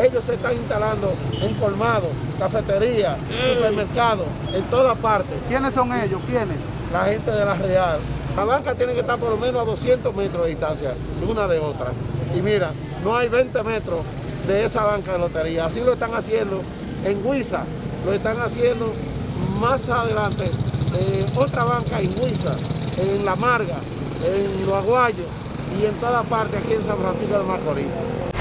Ellos se están instalando en colmados, cafeterías, supermercados, en todas partes. ¿Quiénes son ellos? ¿Quiénes? La gente de la Real. La banca tiene que estar por lo menos a 200 metros de distancia, una de otra. Y mira, no hay 20 metros de esa banca de lotería. Así lo están haciendo en Huiza, lo están haciendo más adelante, eh, otra banca en Huiza, en La Marga, en Los Aguayos y en toda parte aquí en San Francisco de Macorís.